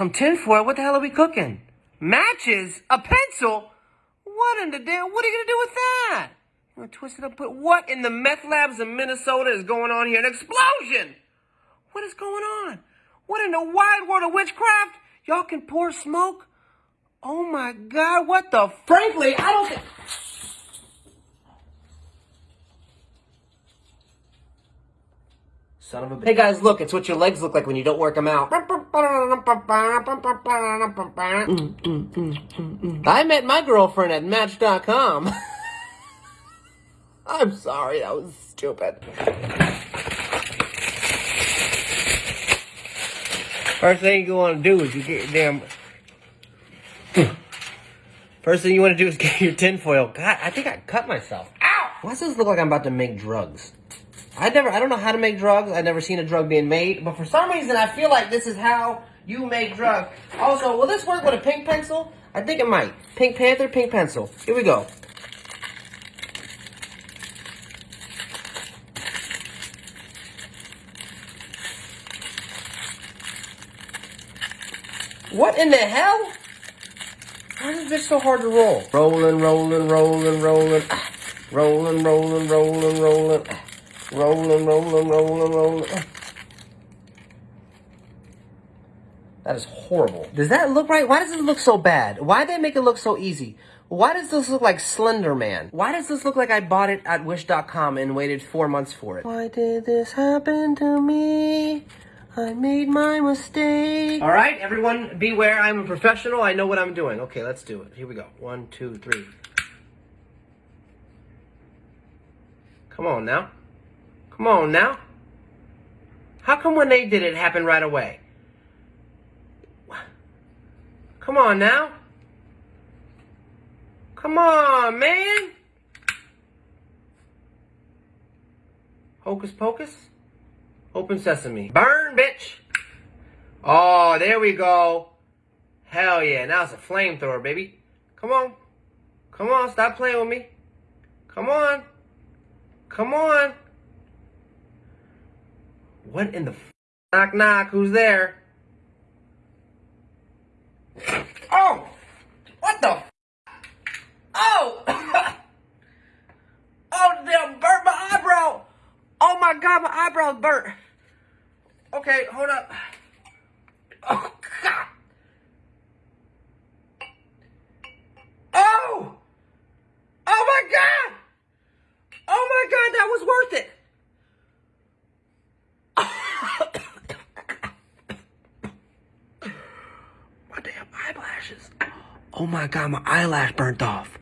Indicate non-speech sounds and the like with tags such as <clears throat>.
Some tinfoil? What the hell are we cooking? Matches? A pencil? What in the damn? What are you gonna do with that? You gonna twist it up? Put what in the meth labs in Minnesota is going on here? An explosion! What is going on? What in the wide world of witchcraft? Y'all can pour smoke? Oh my God! What the? Frankly, I don't think. Son of a bitch. Hey guys, look, it's what your legs look like when you don't work them out. Mm, mm, mm, I met my girlfriend at Match.com. <laughs> I'm sorry, that was stupid. First thing you want to do is you get your damn. <clears throat> First thing you want to do is get your tinfoil. God, I think I cut myself. Why does this look like I'm about to make drugs? I never, I don't know how to make drugs. I've never seen a drug being made, but for some reason, I feel like this is how you make drugs. Also, will this work with a pink pencil? I think it might. Pink Panther, pink pencil. Here we go. What in the hell? Why is this so hard to roll? Rolling, rolling, rolling, rolling. Rolling, rolling, rolling, rolling. Rolling, rolling, rolling, rolling. That is horrible. Does that look right? Why does it look so bad? Why did they make it look so easy? Why does this look like Slender Man? Why does this look like I bought it at Wish.com and waited four months for it? Why did this happen to me? I made my mistake. All right, everyone, beware. I'm a professional. I know what I'm doing. Okay, let's do it. Here we go. One, two, three. Come on now. Come on now. How come when they did it, it happened right away? Come on now. Come on, man. Hocus pocus. Open sesame. Burn, bitch. Oh, there we go. Hell yeah. Now it's a flamethrower, baby. Come on. Come on. Stop playing with me. Come on. Come on. What in the f- knock knock? Who's there? Oh! What the f- Oh! <laughs> oh, damn, burnt my eyebrow! Oh my god, my eyebrow's burnt! Okay, hold up. Oh! Oh my god! Oh my god, that was worth it! my damn eyelashes. Oh my god, my eyelash burnt off.